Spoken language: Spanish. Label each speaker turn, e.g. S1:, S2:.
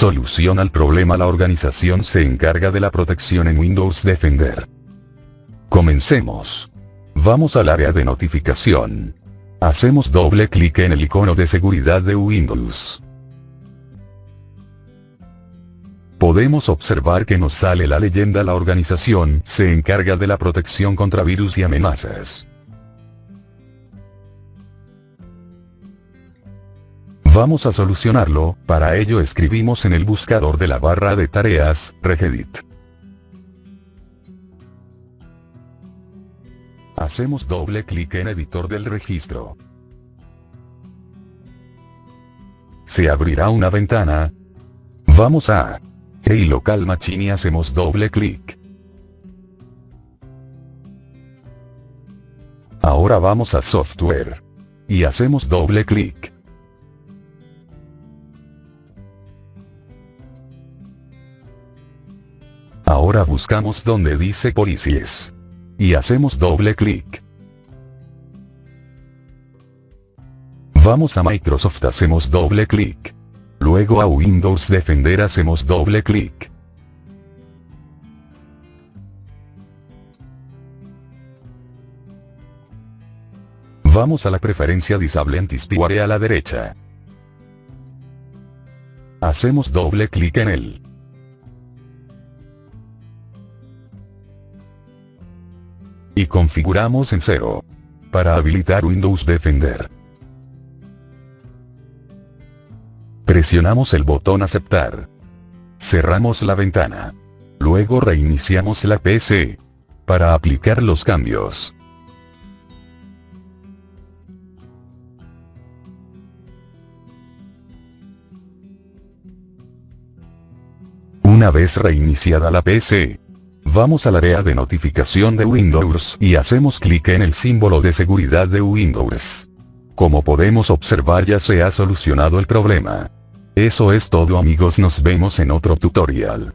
S1: Solución al problema La organización se encarga de la protección en Windows Defender. Comencemos. Vamos al área de notificación. Hacemos doble clic en el icono de seguridad de Windows. Podemos observar que nos sale la leyenda La organización se encarga de la protección contra virus y amenazas. Vamos a solucionarlo, para ello escribimos en el buscador de la barra de tareas, regedit. Hacemos doble clic en editor del registro. Se abrirá una ventana. Vamos a Hey Local Machine y hacemos doble clic. Ahora vamos a Software. Y hacemos doble clic. Ahora buscamos donde dice Policies. Y hacemos doble clic. Vamos a Microsoft hacemos doble clic. Luego a Windows Defender hacemos doble clic. Vamos a la preferencia Disable Antispyware a la derecha. Hacemos doble clic en él. Y configuramos en cero. Para habilitar Windows Defender. Presionamos el botón aceptar. Cerramos la ventana. Luego reiniciamos la PC. Para aplicar los cambios. Una vez reiniciada la PC, Vamos al área de notificación de Windows y hacemos clic en el símbolo de seguridad de Windows. Como podemos observar ya se ha solucionado el problema. Eso es todo amigos nos vemos en otro tutorial.